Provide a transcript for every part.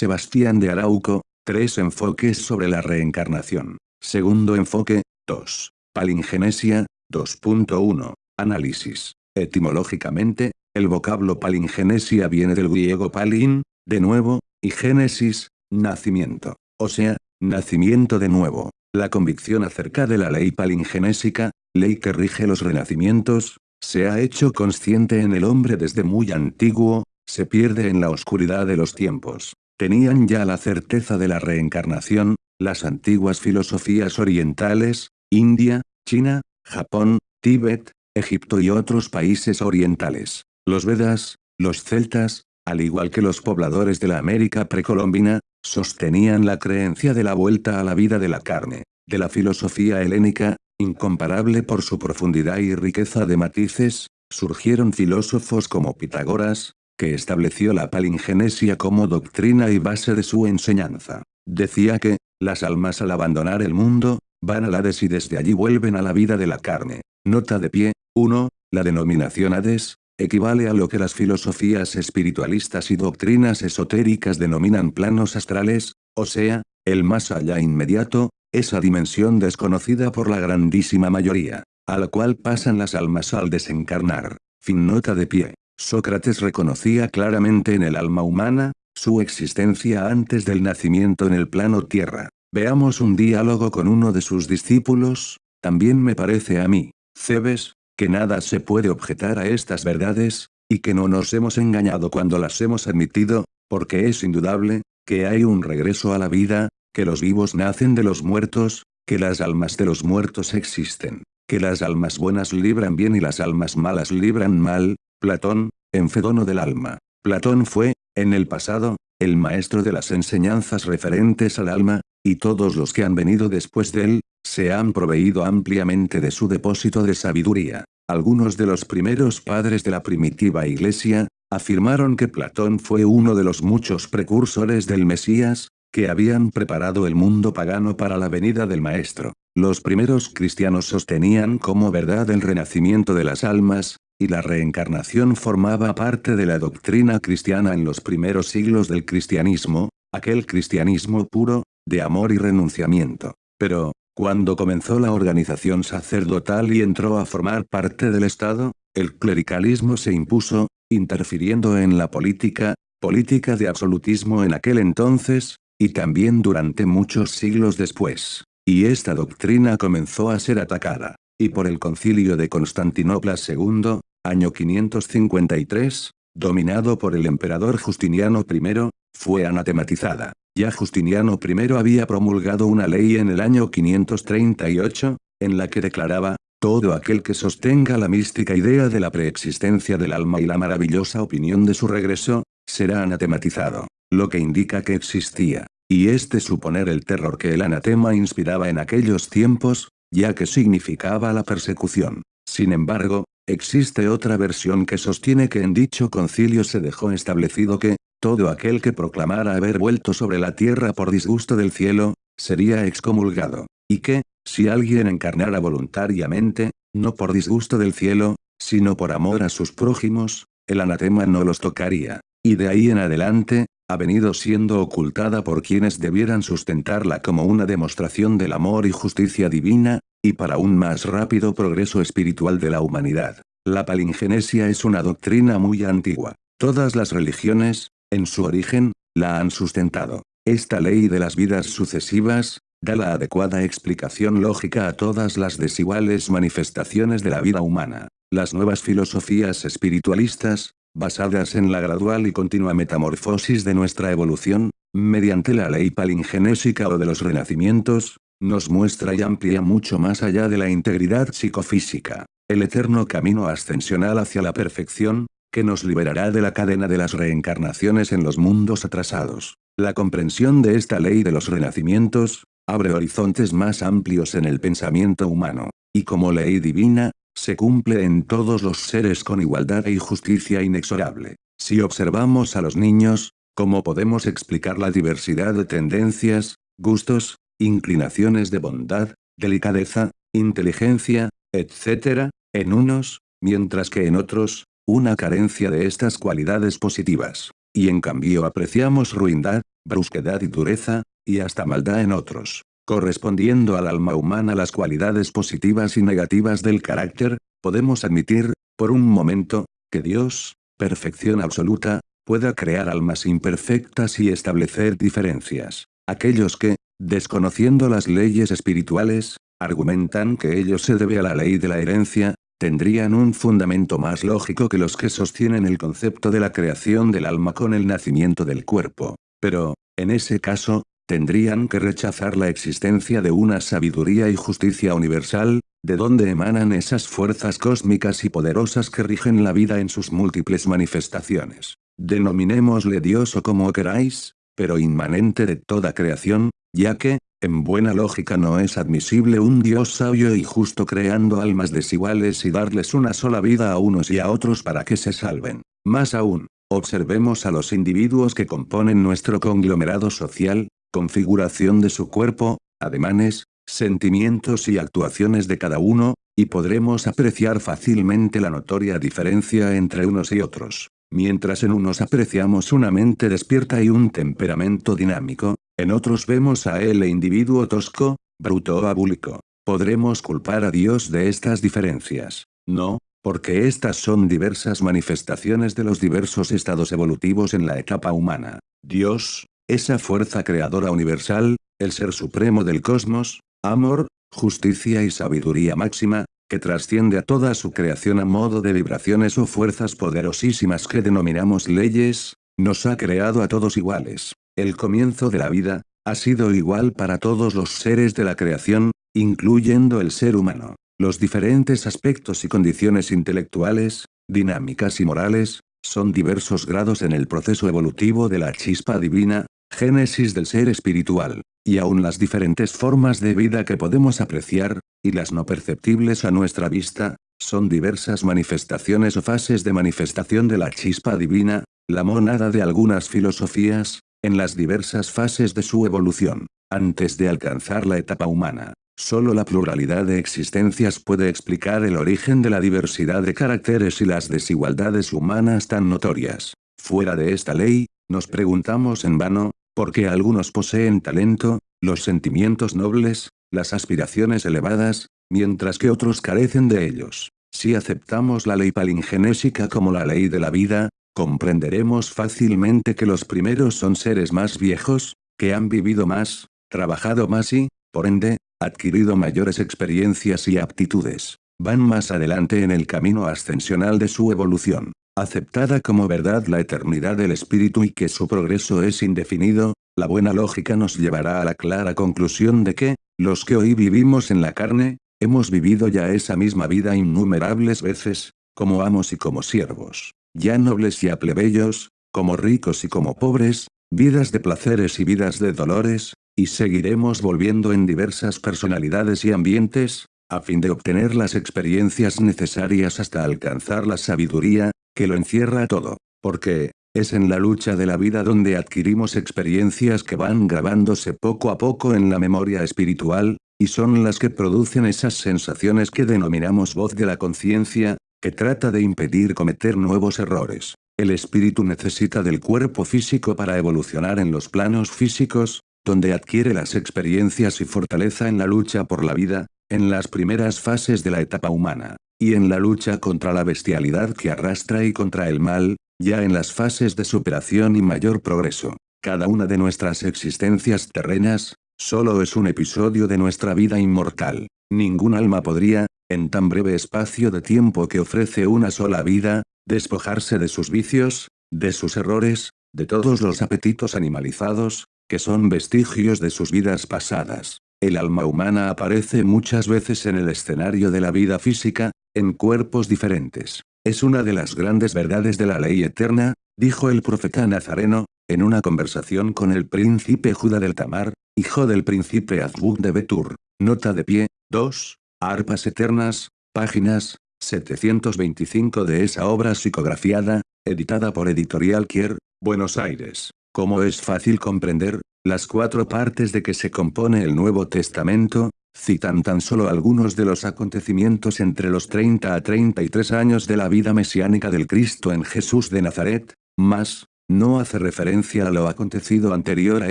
Sebastián de Arauco, tres enfoques sobre la reencarnación. Segundo enfoque, 2. Palingenesia, 2.1. Análisis. Etimológicamente, el vocablo palingenesia viene del griego palin, de nuevo, y génesis, nacimiento. O sea, nacimiento de nuevo. La convicción acerca de la ley palingenésica, ley que rige los renacimientos, se ha hecho consciente en el hombre desde muy antiguo, se pierde en la oscuridad de los tiempos. Tenían ya la certeza de la reencarnación, las antiguas filosofías orientales, India, China, Japón, Tíbet, Egipto y otros países orientales. Los Vedas, los celtas, al igual que los pobladores de la América precolombina, sostenían la creencia de la vuelta a la vida de la carne, de la filosofía helénica, incomparable por su profundidad y riqueza de matices, surgieron filósofos como Pitágoras, que estableció la palingenesia como doctrina y base de su enseñanza. Decía que, las almas al abandonar el mundo, van al Hades y desde allí vuelven a la vida de la carne. Nota de pie, 1. La denominación Hades, equivale a lo que las filosofías espiritualistas y doctrinas esotéricas denominan planos astrales, o sea, el más allá inmediato, esa dimensión desconocida por la grandísima mayoría, a la cual pasan las almas al desencarnar. Fin nota de pie. Sócrates reconocía claramente en el alma humana, su existencia antes del nacimiento en el plano tierra. Veamos un diálogo con uno de sus discípulos, también me parece a mí, Cebes, que nada se puede objetar a estas verdades, y que no nos hemos engañado cuando las hemos admitido, porque es indudable, que hay un regreso a la vida, que los vivos nacen de los muertos, que las almas de los muertos existen, que las almas buenas libran bien y las almas malas libran mal, Platón, Enfedono del alma. Platón fue, en el pasado, el maestro de las enseñanzas referentes al alma, y todos los que han venido después de él, se han proveído ampliamente de su depósito de sabiduría. Algunos de los primeros padres de la primitiva iglesia, afirmaron que Platón fue uno de los muchos precursores del Mesías, que habían preparado el mundo pagano para la venida del Maestro. Los primeros cristianos sostenían como verdad el renacimiento de las almas, y la reencarnación formaba parte de la doctrina cristiana en los primeros siglos del cristianismo, aquel cristianismo puro, de amor y renunciamiento. Pero, cuando comenzó la organización sacerdotal y entró a formar parte del Estado, el clericalismo se impuso, interfiriendo en la política, política de absolutismo en aquel entonces, y también durante muchos siglos después. Y esta doctrina comenzó a ser atacada. Y por el concilio de Constantinopla II, año 553, dominado por el emperador Justiniano I, fue anatematizada. Ya Justiniano I había promulgado una ley en el año 538, en la que declaraba, todo aquel que sostenga la mística idea de la preexistencia del alma y la maravillosa opinión de su regreso, será anatematizado, lo que indica que existía, y este suponer el terror que el anatema inspiraba en aquellos tiempos, ya que significaba la persecución. Sin embargo, existe otra versión que sostiene que en dicho concilio se dejó establecido que, todo aquel que proclamara haber vuelto sobre la tierra por disgusto del cielo, sería excomulgado, y que, si alguien encarnara voluntariamente, no por disgusto del cielo, sino por amor a sus prójimos, el anatema no los tocaría, y de ahí en adelante, ha venido siendo ocultada por quienes debieran sustentarla como una demostración del amor y justicia divina, y para un más rápido progreso espiritual de la humanidad. La palingenesia es una doctrina muy antigua. Todas las religiones, en su origen, la han sustentado. Esta ley de las vidas sucesivas, da la adecuada explicación lógica a todas las desiguales manifestaciones de la vida humana. Las nuevas filosofías espiritualistas, basadas en la gradual y continua metamorfosis de nuestra evolución, mediante la ley palingenésica o de los renacimientos, nos muestra y amplía mucho más allá de la integridad psicofísica, el eterno camino ascensional hacia la perfección, que nos liberará de la cadena de las reencarnaciones en los mundos atrasados. La comprensión de esta ley de los renacimientos, abre horizontes más amplios en el pensamiento humano, y como ley divina, se cumple en todos los seres con igualdad y justicia inexorable. Si observamos a los niños, ¿cómo podemos explicar la diversidad de tendencias, gustos, inclinaciones de bondad, delicadeza, inteligencia, etc., en unos, mientras que en otros, una carencia de estas cualidades positivas. y en cambio apreciamos ruindad, brusquedad y dureza, y hasta maldad en otros. Correspondiendo al alma humana las cualidades positivas y negativas del carácter, podemos admitir, por un momento, que Dios, perfección absoluta, pueda crear almas imperfectas y establecer diferencias. Aquellos que, desconociendo las leyes espirituales, argumentan que ello se debe a la ley de la herencia, tendrían un fundamento más lógico que los que sostienen el concepto de la creación del alma con el nacimiento del cuerpo. Pero, en ese caso, tendrían que rechazar la existencia de una sabiduría y justicia universal, de donde emanan esas fuerzas cósmicas y poderosas que rigen la vida en sus múltiples manifestaciones. Denominémosle Dios o como queráis, pero inmanente de toda creación, ya que, en buena lógica no es admisible un Dios sabio y justo creando almas desiguales y darles una sola vida a unos y a otros para que se salven. Más aún, observemos a los individuos que componen nuestro conglomerado social, configuración de su cuerpo, ademanes, sentimientos y actuaciones de cada uno, y podremos apreciar fácilmente la notoria diferencia entre unos y otros. Mientras en unos apreciamos una mente despierta y un temperamento dinámico, en otros vemos a él e individuo tosco, bruto o abúlico. ¿Podremos culpar a Dios de estas diferencias? No, porque estas son diversas manifestaciones de los diversos estados evolutivos en la etapa humana. Dios, esa fuerza creadora universal, el ser supremo del cosmos, amor, justicia y sabiduría máxima, que trasciende a toda su creación a modo de vibraciones o fuerzas poderosísimas que denominamos leyes, nos ha creado a todos iguales. El comienzo de la vida, ha sido igual para todos los seres de la creación, incluyendo el ser humano. Los diferentes aspectos y condiciones intelectuales, dinámicas y morales, son diversos grados en el proceso evolutivo de la chispa divina, génesis del ser espiritual, y aún las diferentes formas de vida que podemos apreciar, y las no perceptibles a nuestra vista, son diversas manifestaciones o fases de manifestación de la chispa divina, la monada de algunas filosofías, en las diversas fases de su evolución. Antes de alcanzar la etapa humana, solo la pluralidad de existencias puede explicar el origen de la diversidad de caracteres y las desigualdades humanas tan notorias. Fuera de esta ley, nos preguntamos en vano, ¿por qué algunos poseen talento, los sentimientos nobles, las aspiraciones elevadas, mientras que otros carecen de ellos. Si aceptamos la ley palingenésica como la ley de la vida, comprenderemos fácilmente que los primeros son seres más viejos, que han vivido más, trabajado más y, por ende, adquirido mayores experiencias y aptitudes. Van más adelante en el camino ascensional de su evolución. Aceptada como verdad la eternidad del espíritu y que su progreso es indefinido, la buena lógica nos llevará a la clara conclusión de que, los que hoy vivimos en la carne, hemos vivido ya esa misma vida innumerables veces, como amos y como siervos, ya nobles y a plebeyos, como ricos y como pobres, vidas de placeres y vidas de dolores, y seguiremos volviendo en diversas personalidades y ambientes, a fin de obtener las experiencias necesarias hasta alcanzar la sabiduría, que lo encierra todo. Porque, es en la lucha de la vida donde adquirimos experiencias que van grabándose poco a poco en la memoria espiritual, y son las que producen esas sensaciones que denominamos voz de la conciencia, que trata de impedir cometer nuevos errores. El espíritu necesita del cuerpo físico para evolucionar en los planos físicos, donde adquiere las experiencias y fortaleza en la lucha por la vida, en las primeras fases de la etapa humana, y en la lucha contra la bestialidad que arrastra y contra el mal, ya en las fases de superación y mayor progreso. Cada una de nuestras existencias terrenas, solo es un episodio de nuestra vida inmortal. Ningún alma podría, en tan breve espacio de tiempo que ofrece una sola vida, despojarse de sus vicios, de sus errores, de todos los apetitos animalizados, que son vestigios de sus vidas pasadas. El alma humana aparece muchas veces en el escenario de la vida física, en cuerpos diferentes. Es una de las grandes verdades de la ley eterna, dijo el profeta Nazareno, en una conversación con el príncipe Judá del Tamar, hijo del príncipe Azbuk de Betur. Nota de pie, 2, Arpas Eternas, páginas, 725 de esa obra psicografiada, editada por Editorial Kier, Buenos Aires. Como es fácil comprender, las cuatro partes de que se compone el Nuevo Testamento, citan tan solo algunos de los acontecimientos entre los 30 a 33 años de la vida mesiánica del Cristo en Jesús de Nazaret, más, no hace referencia a lo acontecido anterior a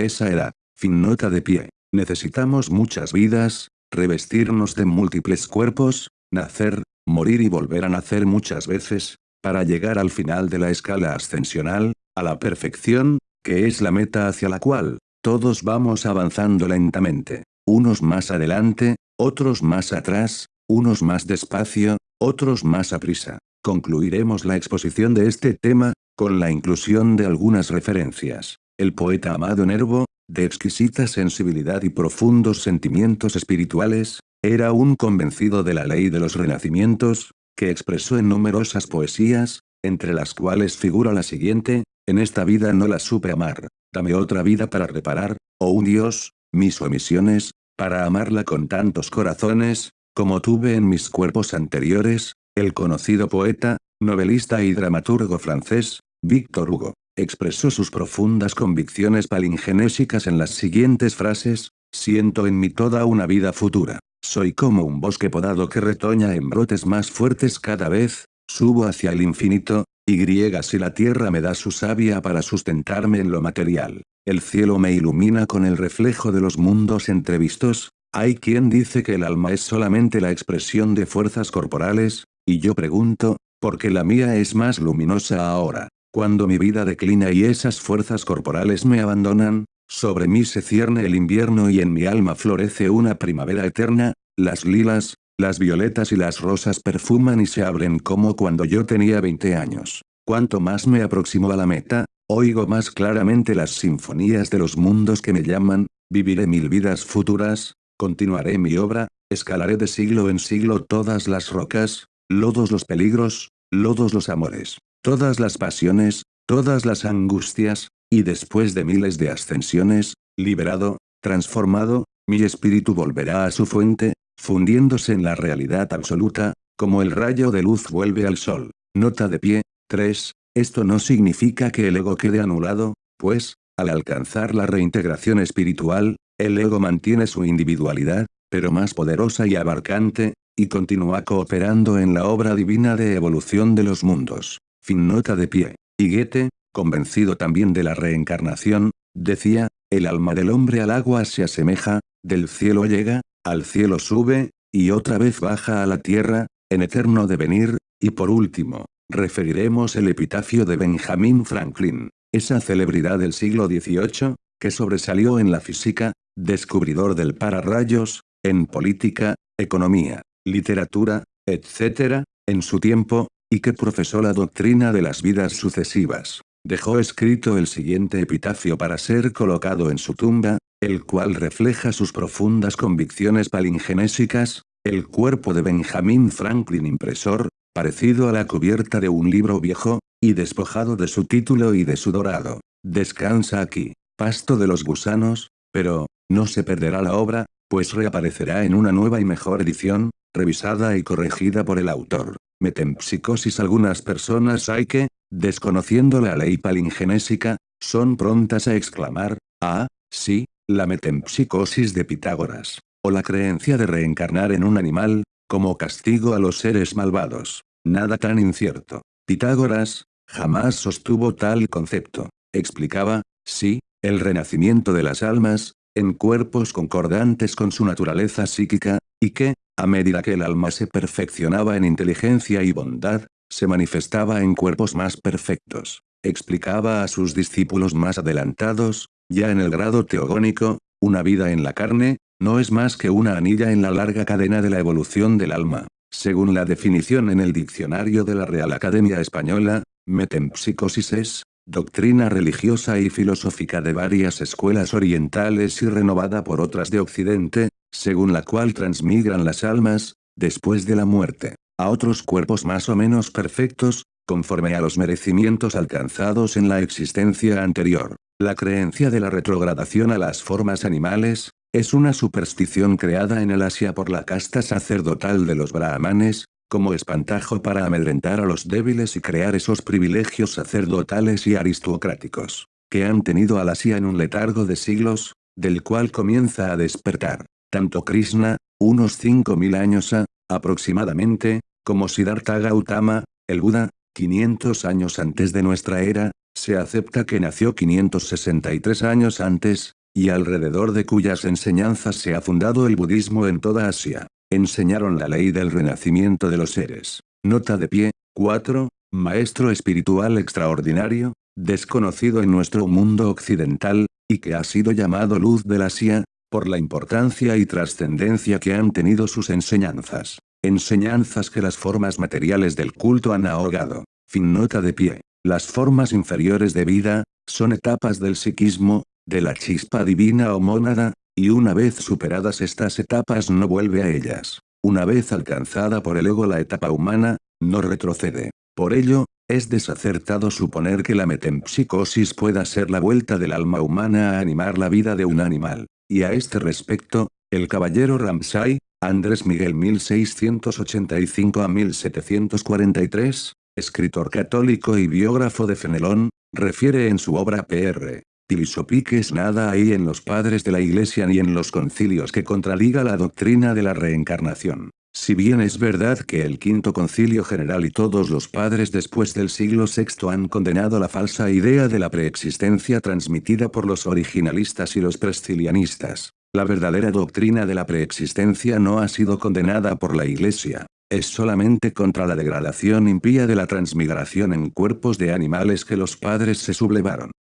esa edad. Fin nota de pie. Necesitamos muchas vidas, revestirnos de múltiples cuerpos, nacer, morir y volver a nacer muchas veces, para llegar al final de la escala ascensional, a la perfección, que es la meta hacia la cual, todos vamos avanzando lentamente, unos más adelante, otros más atrás, unos más despacio, otros más a prisa. Concluiremos la exposición de este tema, con la inclusión de algunas referencias. El poeta Amado Nervo, de exquisita sensibilidad y profundos sentimientos espirituales, era un convencido de la ley de los renacimientos, que expresó en numerosas poesías, entre las cuales figura la siguiente, en esta vida no la supe amar, dame otra vida para reparar, oh un Dios, mis omisiones, para amarla con tantos corazones, como tuve en mis cuerpos anteriores, el conocido poeta, novelista y dramaturgo francés, Víctor Hugo, expresó sus profundas convicciones palingenésicas en las siguientes frases, siento en mí toda una vida futura, soy como un bosque podado que retoña en brotes más fuertes cada vez, subo hacia el infinito, y si la tierra me da su savia para sustentarme en lo material, el cielo me ilumina con el reflejo de los mundos entrevistos, hay quien dice que el alma es solamente la expresión de fuerzas corporales, y yo pregunto, ¿por qué la mía es más luminosa ahora? Cuando mi vida declina y esas fuerzas corporales me abandonan, sobre mí se cierne el invierno y en mi alma florece una primavera eterna, las lilas, las violetas y las rosas perfuman y se abren como cuando yo tenía 20 años. Cuanto más me aproximo a la meta, oigo más claramente las sinfonías de los mundos que me llaman, viviré mil vidas futuras, continuaré mi obra, escalaré de siglo en siglo todas las rocas, lodos los peligros, lodos los amores todas las pasiones, todas las angustias, y después de miles de ascensiones, liberado, transformado, mi espíritu volverá a su fuente, fundiéndose en la realidad absoluta, como el rayo de luz vuelve al sol. Nota de pie, 3. Esto no significa que el ego quede anulado, pues, al alcanzar la reintegración espiritual, el ego mantiene su individualidad, pero más poderosa y abarcante, y continúa cooperando en la obra divina de evolución de los mundos. Fin nota de pie. Y Goethe, convencido también de la reencarnación, decía, el alma del hombre al agua se asemeja, del cielo llega, al cielo sube, y otra vez baja a la tierra, en eterno devenir, y por último, referiremos el epitafio de Benjamin Franklin, esa celebridad del siglo XVIII, que sobresalió en la física, descubridor del pararrayos, en política, economía, literatura, etc., en su tiempo, y que profesó la doctrina de las vidas sucesivas. Dejó escrito el siguiente epitafio para ser colocado en su tumba, el cual refleja sus profundas convicciones palingenésicas, el cuerpo de Benjamin Franklin impresor, parecido a la cubierta de un libro viejo, y despojado de su título y de su dorado. Descansa aquí, pasto de los gusanos, pero, no se perderá la obra, pues reaparecerá en una nueva y mejor edición, revisada y corregida por el autor metempsicosis algunas personas hay que, desconociendo la ley palingenésica, son prontas a exclamar, ah, sí, la metempsicosis de Pitágoras, o la creencia de reencarnar en un animal, como castigo a los seres malvados. Nada tan incierto. Pitágoras, jamás sostuvo tal concepto. Explicaba, sí, el renacimiento de las almas, en cuerpos concordantes con su naturaleza psíquica, y que, a medida que el alma se perfeccionaba en inteligencia y bondad, se manifestaba en cuerpos más perfectos. Explicaba a sus discípulos más adelantados, ya en el grado teogónico, una vida en la carne, no es más que una anilla en la larga cadena de la evolución del alma. Según la definición en el diccionario de la Real Academia Española, metempsicosis es, doctrina religiosa y filosófica de varias escuelas orientales y renovada por otras de Occidente, según la cual transmigran las almas, después de la muerte, a otros cuerpos más o menos perfectos, conforme a los merecimientos alcanzados en la existencia anterior. La creencia de la retrogradación a las formas animales, es una superstición creada en el Asia por la casta sacerdotal de los brahmanes, como espantajo para amedrentar a los débiles y crear esos privilegios sacerdotales y aristocráticos, que han tenido al Asia en un letargo de siglos, del cual comienza a despertar. Tanto Krishna, unos 5.000 años a, aproximadamente, como Siddhartha Gautama, el Buda, 500 años antes de nuestra era, se acepta que nació 563 años antes, y alrededor de cuyas enseñanzas se ha fundado el budismo en toda Asia. Enseñaron la ley del renacimiento de los seres. Nota de pie, 4. Maestro espiritual extraordinario, desconocido en nuestro mundo occidental, y que ha sido llamado luz del Asia, por la importancia y trascendencia que han tenido sus enseñanzas. Enseñanzas que las formas materiales del culto han ahogado. Fin nota de pie. Las formas inferiores de vida, son etapas del psiquismo, de la chispa divina o mónada, y una vez superadas estas etapas no vuelve a ellas. Una vez alcanzada por el ego la etapa humana, no retrocede. Por ello, es desacertado suponer que la metempsicosis pueda ser la vuelta del alma humana a animar la vida de un animal. Y a este respecto, el caballero Ramsay, Andrés Miguel 1685 a 1743, escritor católico y biógrafo de Fenelón, refiere en su obra Pr. Tilisopiques nada hay en los padres de la iglesia ni en los concilios que contradiga la doctrina de la reencarnación. Si bien es verdad que el quinto concilio general y todos los padres después del siglo VI han condenado la falsa idea de la preexistencia transmitida por los originalistas y los prescilianistas, la verdadera doctrina de la preexistencia no ha sido condenada por la iglesia, es solamente contra la degradación impía de la transmigración en cuerpos de animales que los padres se sublevaron.